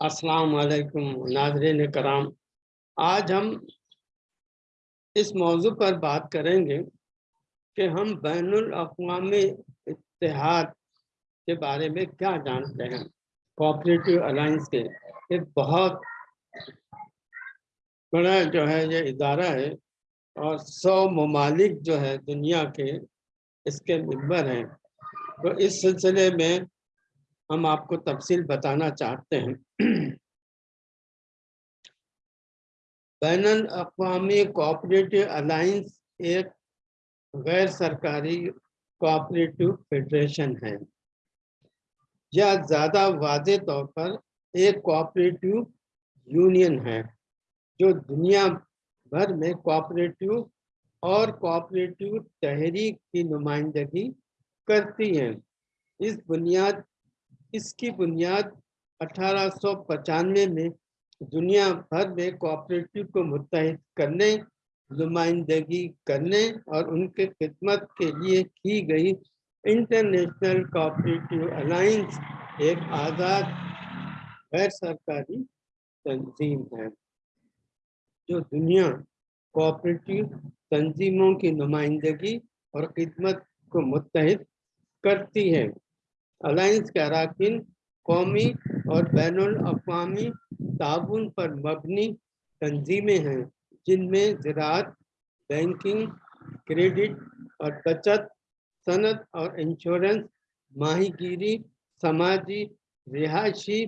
अस्सलाम वालेकुम नाजरीन कराम। आज हम इस मौजू पर बात करेंगे कि हम बैन अवी इतिहाद के बारे में क्या जानते हैं। कोऑपरेटिव अलाइंस के एक बहुत बड़ा जो है ये इदारा है और सौ ममालिक जो है दुनिया के इसके मेंबर हैं। तो इस सिलसिले में हम आपको तफसील बताना चाहते हैं। बैन अवी कोऑपरेटिव अलायंस एक गैर सरकारी कोऑपरेटिव फेडरेशन है। या ज़्यादा वाज तौर पर एक कोऑपरेटिव यूनियन है, जो दुनिया भर में कोऑपरेटिव और कोऑपरेटिव तहरीक की नुमाइंदगी करती हैं। इस बुनियाद, इसकी बुनियाद अठारह में दुनिया भर में कोऑपरेटिव को मुतहद करने, नुमाइंदगी करने और उनके खिदमत के लिए की गई इंटरनेशनल कोऑपरेटिव अलायंस एक आज़ाद गैर सरकारी तंजीम है, जो दुनिया कोऑपरेटिव तंजीमों की नुमाइंदगी और खिदमत को मुतहद करती है। अलायंस के अरकान, कौमी और बैन अवी ताउन पर मबनी तंजीमें हैं, जिनमें ज़रात बैंकिंग, क्रेडिट और बचत सनत और इंश्योरेंस, माहीगीरी, समाजी, रिहायशी,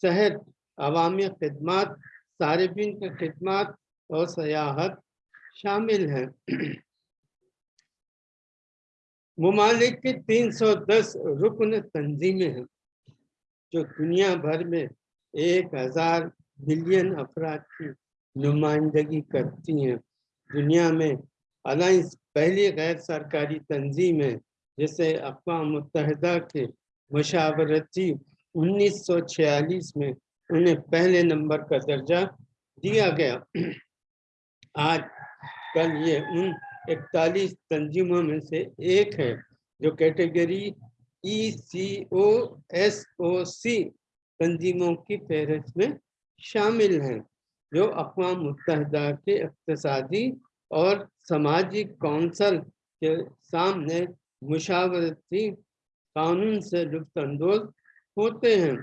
सेहत, अवामी खदमात सार्फिन की खदमात और सयाहत शामिल हैं। ममालिक की 310 रुकन तंजीमें हैं, जो दुनिया भर में एक हज़ार मिलियन अफराद की नुमाइंदगी करती हैं। दुनिया में अलाइंस पहली गैर सरकारी तंजीम है, जिसे अकवा मुतहदा के मशावरती 1946 में उन्हें पहले नंबर का दर्जा दिया गया। आज कल ये उन इकतालीस तंजीमों में से एक है, जो कैटेगरी ई सी ओ एस ओ सी तंजीमों की फहरिस्त में शामिल हैं, जो अकवा मुतहदा के इकतसादी और समाजी कौंसल के सामने मुशावरती कानून से लुफानंदोज होते हैं।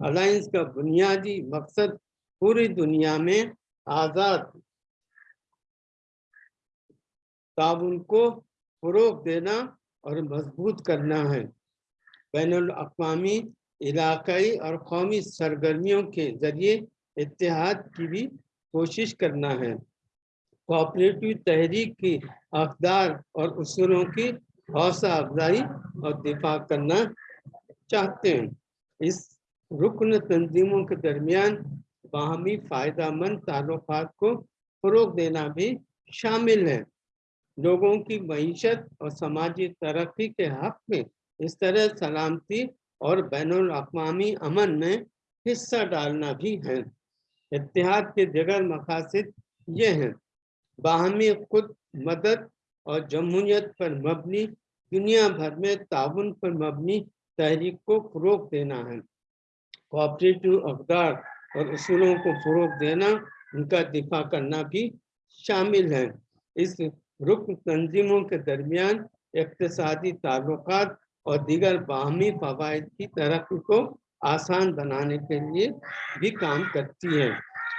अलायंस का बुनियादी मकसद पूरी दुनिया में आज़ाद ताउन को फ़रोग देना और मज़बूत करना है। बैन अवी इलाकई और कौमी सरगर्मियों के ज़रिए इतिहाद की भी कोशिश करना है। कोऑपरेटिव तहरीक की अकदार और उसूलों की हौसला अफजाई और दिफा करना चाहते हैं। इस रुकन तंजीमों के दरमियान बाहमी फ़ायदा मंद ताल्लुक को फ़रोग देना भी शामिल है। लोगों की मीशत और समाजी तरक्की के हक में इस तरह सलामती और बैन अवी अमन में हिस्सा डालना भी है। इतिहाद के जगर मकासद ये हैं। बाहमी खुद मदद और जमहूरियत पर मबनी, दुनिया भर में ताउन पर मबनी तहरीक को फ़रोग देना है। कोऑपरेटिव अकदार और असूलों को फ़रोग देना, उनका दिफा करना भी शामिल है। इस रुकन तंजीमों के दरमियान इकतसादी ताल्लुक और दीगर बाहमी फवाद की तरक्की को आसान बनाने के लिए भी काम करती है।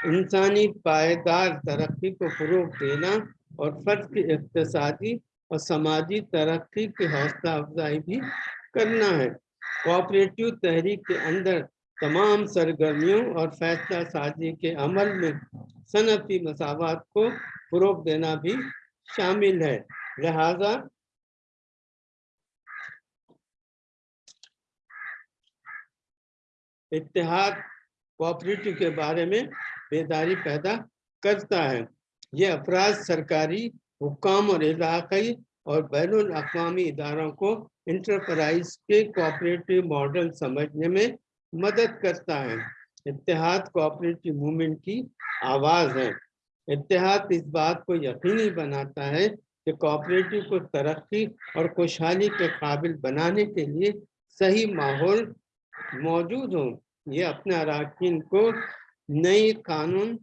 इंसानी पायदार तरक्की को फ़रोग देना और फ़र्द की इकतसादी और समाजी तरक्की की हौसला अफजाई भी करना है। कोऑपरेटिव तहरीक के अंदर तमाम सरगर्मियों और फैसला साजी के अमल में सनती मसावत को फ़रोग देना भी शामिल है। लिहाजा इतिहाद कोऑपरेटिव के बारे में बेदारी पैदा करता है। ये अफराज सरकारी हुकाम और इलाकई और बैन अवी इदारों को इंटरप्राइज के कोऑपरेटिव मॉडल समझने में मदद करता है। इतिहाद कोऑपरेटिव मूवमेंट की आवाज़ है। इतिहाद इस बात को यकीनी बनाता है कि कोऑपरेटिव को तरक्की और खुशहाली के काबिल बनाने के लिए सही माहौल मौजूद हो। ये अपने अरकान को नई कानून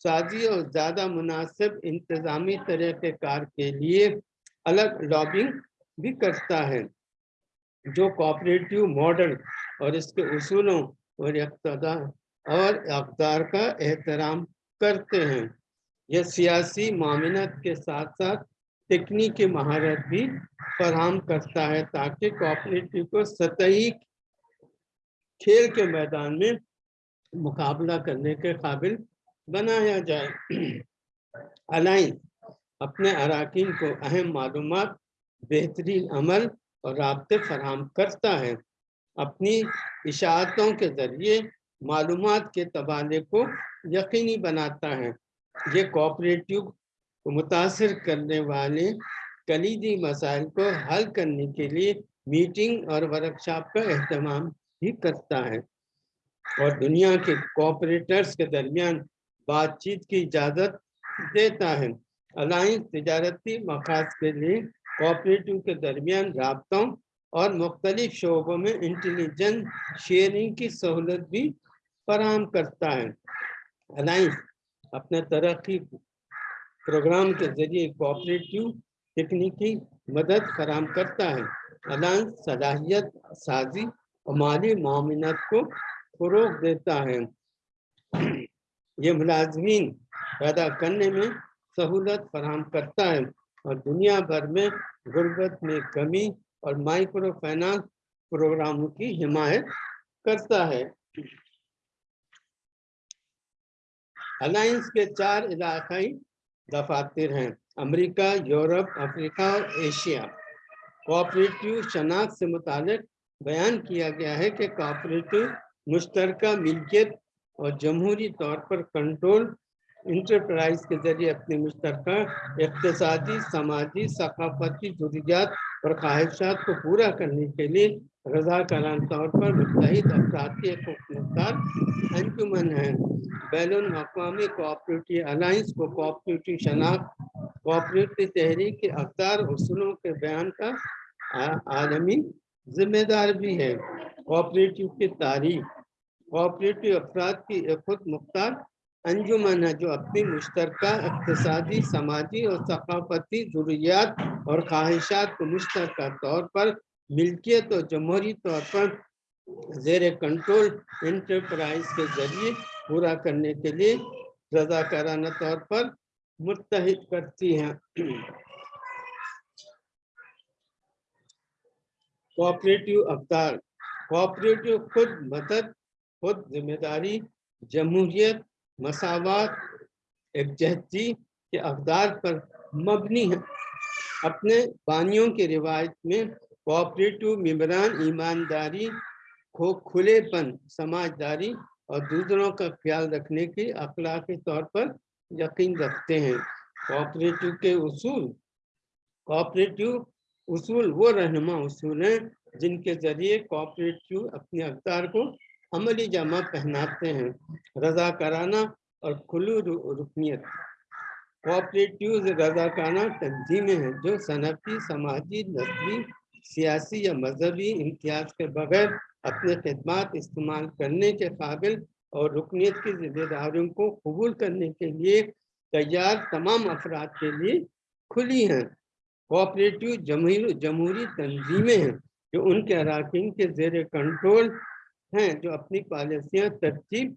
साजी और ज़्यादा मुनासिब, इंतज़ामी तरीक़ेकार के लिए अलग लॉबिंग भी करता है, जो कोऑपरेटिव मॉडल और इसके उसूलों और और अकदार का एहतराम करते हैं। यह सियासी मामिनत के साथ साथ तकनीकी महारत भी फराम करता है ताकि कोऑपरेटिव को सतही खेल के मैदान में मुकाबला करने के काबिल बनाया जाए। अलाइन अपने अरकान को अहम मालूम बेहतरीन अमल और रबते फराम करता है। अपनी इशातों के ज़रिए मालूम के तबादले को यकीनी बनाता है। ये कोऑपरेटिव मुतासर करने वाले कलीदी मसाइल को हल करने के लिए मीटिंग और वर्कशॉप का अहतमाम भी करता है। और दुनिया के कोऑपरेटर्स के दरमियान बातचीत की इजाज़त देता है। अलाइंस तजारती मकास के लिए कोऑपरेटिव के दरमियान रबतों और मुख्तलिफ़ शोबों में इंटेलिजेंस शेयरिंग की सहूलत भी फराम करता है। अलाइंस अपने तरक्की प्रोग्राम के ज़रिए कोऑपरेटिव तकनीकी मदद फराम करता है। अलायंस सलाहियत, साजी और माली मामनत को फरोग देता है। ये मुलाजमीन पैदा करने में सहूलत फराम करता है और दुनिया भर में गुर्बत में कमी और माइक्रो फाइनेंस प्रोग्रामों की हिमायत करता है। अलायंस के चार इलाकाई दफातर हैं, अमेरिका, यूरोप, अफ्रीका और एशिया। कोऑपरेटिव शनाख्त से मुतालिक बयान किया गया है कि कोऑपरेटिव मुश्तरक मिल्कियत और जमहूरी तौर पर कंट्रोल इंटरप्राइज के ज़रिए अपने मुश्तर इकतदी समाजी, सकाफती जरूरियात और ख्वाहिशात को पूरा करने के लिए रजाकारान तौर पर एक मुख्तार अंजुमन है। बैन अवी कोऑपरेटिव अलाइंस को कोऑपरेटिव शनाख्त, कोऑपरेटिव तहरीक के अवतार असूलों के बयान का आलमी जिम्मेदार भी है। कोऑपरेटिव की तारीख, कोऑपरेटिव अफराद की खुद मुख्तार अंजुमन है, जो अपनी मुश्तर इकतदी समाजी और सकाफती जरूरियात और ख्वाहिशात को मुश्तर तौर पर, मिल्कियत और जमहूरी तौर पर जेर कंट्रोल इंटरप्राइज के ज़रिए पूरा करने के लिए रजाकाराना तौर पर मुतहद करती हैं। कोऑपरेटिव अवतार कोऑपरेटिव खुद मदद, खुद ज़िम्मेदारी, जमहूरियत मसावत एकजहती के अकदार पर मबनी है। अपने बानियों के रिवायत में कोऑपरेटिव मेम्बरान ईमानदारी को खुलेपन, समाजदारी और दूसरों का ख्याल रखने की अखलाकी तौर पर यकीन रखते हैं। कोऑपरेटिव के उसूल कोऑपरेटिव उसूल वो रहनुमा उसूल हैं जिनके ज़रिए कोऑपरेटिव अपने अवतार को अमली जमा पहनाते हैं रजा कराना और खुलू रुकनीत कोऑपरेटिव रजाकाना तंजीमें हैं, जो सनती समाजी नस्ली सियासी या मजहबी इम्तियाज़ के बगैर अपने खदमात इस्तेमाल करने के काबिल और रुकनीत की जिम्मेदारियों को कबूल करने के लिए तैयार तमाम अफराद के लिए खुली हैं। कोऑपरेटिव जमहूरी तंजीमें हैं, जो उनके अरकान के जेर कंट्रोल हैं जो अपनी पॉलिसियाँ तरतीब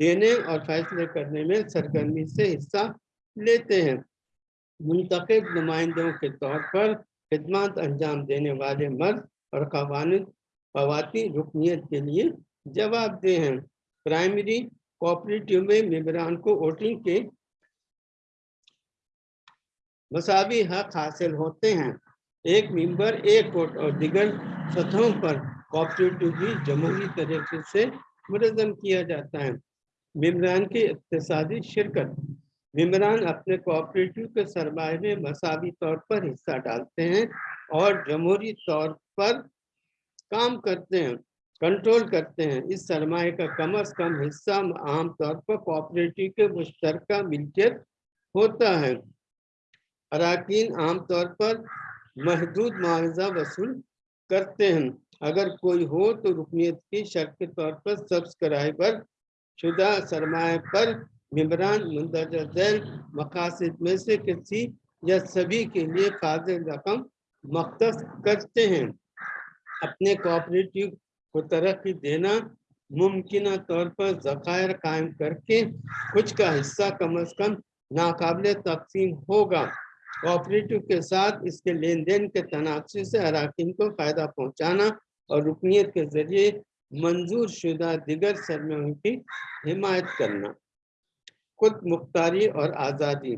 देने और फैसले करने में सरगर्मी से हिस्सा लेते हैं। मुंतब नुमाइंदों के तौर पर खदमात अंजाम देने वाले मर्द और खवाती रुकनीत के लिए जवाबदेह हैं। प्राइमरी कोऑपरेटिव में मेबरान को वोटिंग के मसावी हक हासिल होते हैं। एक मेंबर, एक वोट और दिगर सतहों पर कोऑपरेटिव भी जमहूरी तरीके से मुनजम किया जाता है। मेम्बरान की इकतदी शिरकत। मेम्बरान अपने कोऑपरेटिव के सरमाए में मसावी तौर पर हिस्सा डालते हैं और जमहूरी तौर पर काम करते हैं कंट्रोल करते हैं। इस सरमाए का कम अज कम हिस्सा आम तौर पर कोऑपरेटिव के मुश्तर मिल्कियत होता है। अरकान आमतौर पर महदूद मुआवजा वसूल करते हैं। अगर कोई हो तो रुकनीत की शर्त के तौर पर सब्सक्राइबर शुदा सरमाए पर मम्बरान मंदरजैल मकासद में से किसी या सभी के लिए फाजिल रकम मख्त करते हैं। अपने कोऑपरेटिव को तरक्की देना मुमकिन तौर पर जखायर कायम करके कुछ का हिस्सा कम अज कम नाकाबले तकसीम होगा। कोऑपरेटिव के साथ इसके लेन देन के तनासर से अरकान को फ़ायदा पहुँचाना और रुकनीत के ज़रिए मंजूर शुदा दिगर सरमाओं की हिमायत करना। खुद मुख्तारी और आज़ादी।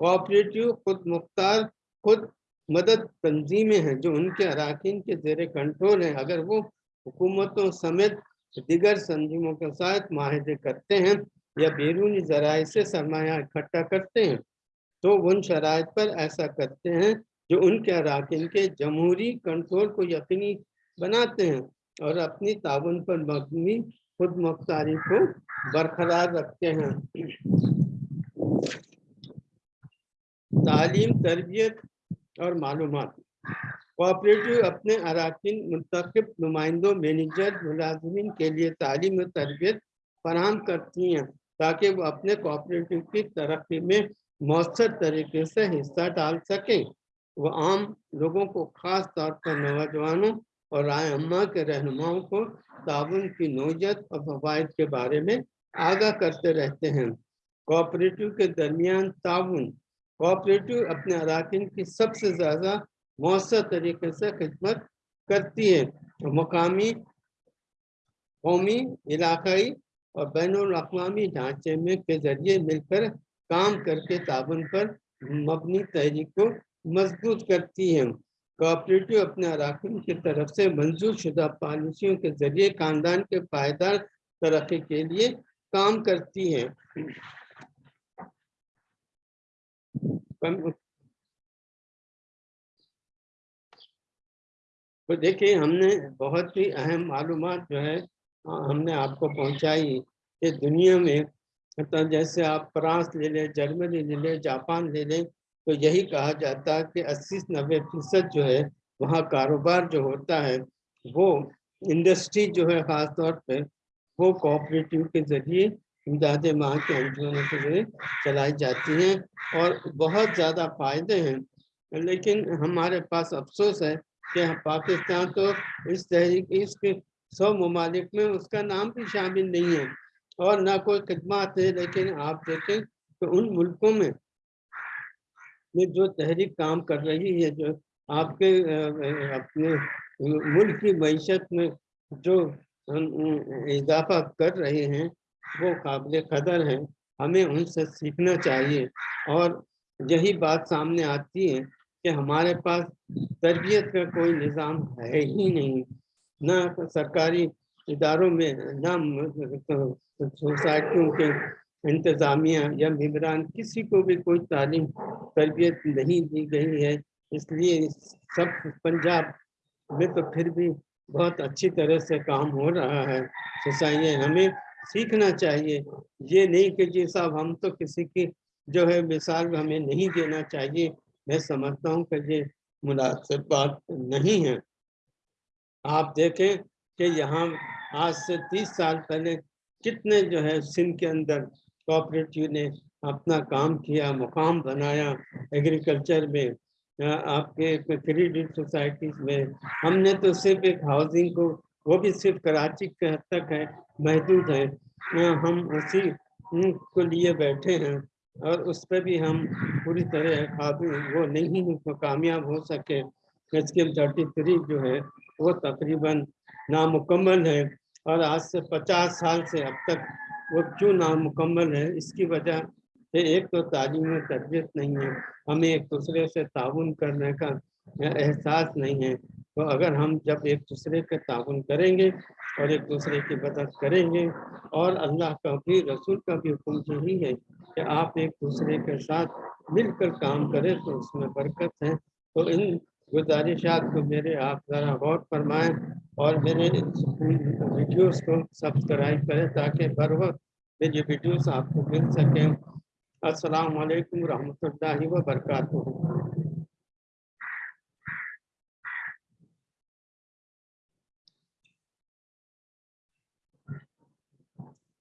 कोऑपरेटिव खुद मुख्तार, खुद मदद तंजीमें हैं जो उनके अरकान के जेर कंट्रोल हैं। अगर वो हुकूमतों समेत दिगर तंजीमों के साथ माहे करते हैं या बैरूनी जराए से सरमाया इकट्ठा करते हैं तो उन शराइ पर ऐसा करते हैं जो उनके अरकान के जमहूरी कंट्रोल को यकीनी बनाते हैं और अपनी ताबन पर मबनी खुद मुख्तारी को बरकरार रखते हैं। तालीम, तरबियत और मालूम कोऑपरेटिव अपने अरकान मुंतब नुमाइंदों, मैनेजर, मुलाजमीन के लिए तालीम और तरबियत फराम करती हैं ताकि वो अपने कोऑपरेटिव की तरक्की में मौसर तरीके से हिस्सा डाल सकें। वो आम लोगों को ख़ास तौर पर नौजवानों और राय अम्मा के रहनुमाओं को ताउन की नोजत और फवाद के बारे में आगाह करते रहते हैं। कोऑपरेटिव के दरमियान ताउन कोऑपरेटिव अपने अरकान की सबसे ज़्यादा मौसर तरीके से खिदमत करती है। मकामी, कौमी, इलाकई और बैन अवी ढांचे में के ज़रिए मिलकर काम करके ताबन पर मबनी तहरीक को मज़बूत करती है। कोऑपरेटिव अपने अरकान की तरफ़ से मंजूर शुदा पॉलिसियों के ज़रिए खानदान के पायदार तरक्की के लिए काम करती है। तो देखिए, हमने बहुत ही अहम मालूम जो है हमने आपको पहुंचाई कि दुनिया में मतलब जैसे आप फ्रांस ले लें, जर्मनी ले लें, जापान ले लें तो यही कहा जाता है कि अस्सी नब्बे फ़ीसद जो है, वहाँ कारोबार जो होता है, वो इंडस्ट्री जो है, ख़ास तौर पे, वो कोऑपरेटिव के ज़रिए इमदाद माह के अंजुमनों के ज़रिए चलाई जाती हैं और बहुत ज़्यादा फ़ायदे हैं। लेकिन हमारे पास अफसोस है कि पाकिस्तान तो इस तहरीक इसके सौ ममालिक में उसका नाम भी शामिल नहीं है और ना कोई खदमात है, लेकिन आप देखें तो उन मुल्कों में में जो तहरीक काम कर रही है, जो आपके अपने मुल्क की मीशत में जो इजाफा कर रहे हैं, वो काबिल कदर हैं। हमें उनसे सीखना चाहिए। और यही बात सामने आती है कि हमारे पास तरबियत का कोई निज़ाम है ही नहीं। ना सरकारी इदारों में, ना सोसाइटियों के इंतज़ामिया या मम्बरान किसी को भी कोई तालीम, तरबियत नहीं दी गई है, इसलिए सब पंजाब में तो फिर भी बहुत अच्छी तरह से काम हो रहा है। सोसाइटी हमें सीखना चाहिए। ये नहीं कि जी साहब, हम तो किसी की जो है मिसाल हमें नहीं देना चाहिए। मैं समझता हूँ कि ये मुनासिब बात नहीं है। आप देखें कि यहाँ आज से तीस साल पहले कितने जो है सिंध के अंदर कोऑपरेटिव ने अपना काम किया, मुकाम बनाया एग्रीकल्चर में। आपके क्रेडिट सोसाइटीज में। हमने तो सिर्फ़ एक हाउसिंग को, वो भी सिर्फ़ कराची के हद तक है, महदूद है। हम उसी को लिए बैठे हैं और उस पर भी हम पूरी तरह काबू वो नहीं कामयाब हो सके। एच स्कीम थर्टी थ्री जो है, वो तकरीबन नामुकम्मल है और आज से पचास साल से अब तक वो क्यों नामुकम्मल है? इसकी वजह से एक तो तालीम में तरबियत नहीं है, हमें एक दूसरे से ताउन करने का एहसास नहीं है। तो अगर हम जब एक दूसरे के ताउन करेंगे और एक दूसरे की मदद करेंगे, और अल्लाह का भी, रसूल का भी हुक्म यही है कि आप एक दूसरे के साथ मिलकर काम करें तो उसमें बरकत है। तो इन गुजारिशात को मेरे आप ज़रा गौर फरमाएँ और मेरे वीडियोस को सब्सक्राइब करें ताकि बर वक्त मेरी वीडियोस आपको मिल सकें। अस्सलाम वालेकुम रहमतुल्लाहि व बरकातुहू।